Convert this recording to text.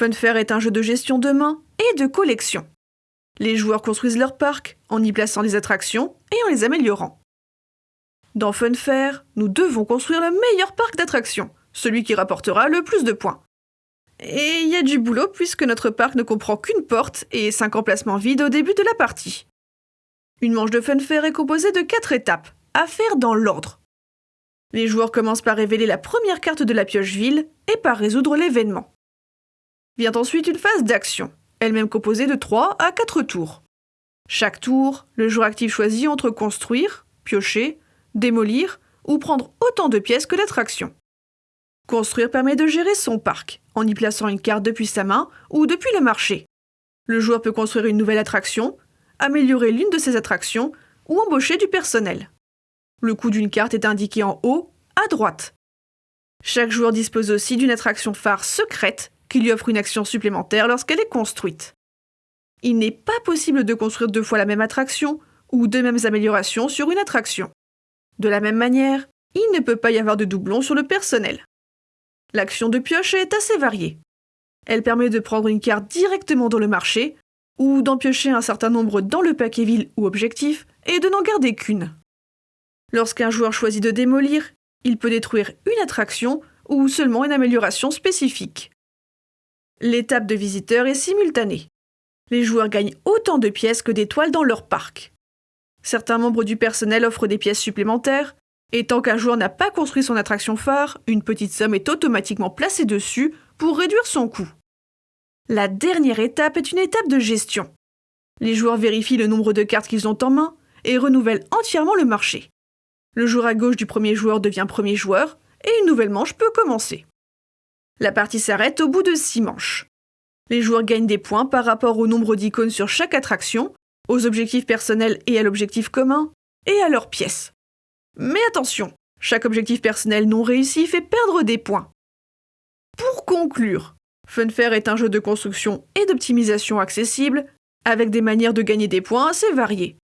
Funfair est un jeu de gestion de main et de collection. Les joueurs construisent leur parc en y plaçant des attractions et en les améliorant. Dans Funfair, nous devons construire le meilleur parc d'attractions, celui qui rapportera le plus de points. Et il y a du boulot puisque notre parc ne comprend qu'une porte et 5 emplacements vides au début de la partie. Une manche de Funfair est composée de 4 étapes, à faire dans l'ordre. Les joueurs commencent par révéler la première carte de la pioche ville et par résoudre l'événement. Vient ensuite une phase d'action, elle-même composée de 3 à 4 tours. Chaque tour, le joueur actif choisit entre construire, piocher, démolir ou prendre autant de pièces que l'attraction. Construire permet de gérer son parc, en y plaçant une carte depuis sa main ou depuis le marché. Le joueur peut construire une nouvelle attraction, améliorer l'une de ses attractions ou embaucher du personnel. Le coût d'une carte est indiqué en haut, à droite. Chaque joueur dispose aussi d'une attraction phare secrète qui lui offre une action supplémentaire lorsqu'elle est construite. Il n'est pas possible de construire deux fois la même attraction ou deux mêmes améliorations sur une attraction. De la même manière, il ne peut pas y avoir de doublons sur le personnel. L'action de pioche est assez variée. Elle permet de prendre une carte directement dans le marché, ou d'en piocher un certain nombre dans le paquet ville ou objectif, et de n'en garder qu'une. Lorsqu'un joueur choisit de démolir, il peut détruire une attraction ou seulement une amélioration spécifique. L'étape de visiteur est simultanée. Les joueurs gagnent autant de pièces que d'étoiles dans leur parc. Certains membres du personnel offrent des pièces supplémentaires, et tant qu'un joueur n'a pas construit son attraction phare, une petite somme est automatiquement placée dessus pour réduire son coût. La dernière étape est une étape de gestion. Les joueurs vérifient le nombre de cartes qu'ils ont en main et renouvellent entièrement le marché. Le joueur à gauche du premier joueur devient premier joueur et une nouvelle manche peut commencer. La partie s'arrête au bout de 6 manches. Les joueurs gagnent des points par rapport au nombre d'icônes sur chaque attraction, aux objectifs personnels et à l'objectif commun, et à leurs pièces. Mais attention, chaque objectif personnel non réussi fait perdre des points. Pour conclure, Funfair est un jeu de construction et d'optimisation accessible, avec des manières de gagner des points assez variées.